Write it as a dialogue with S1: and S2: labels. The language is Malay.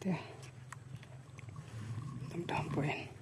S1: Tuh. Tempoin. Tem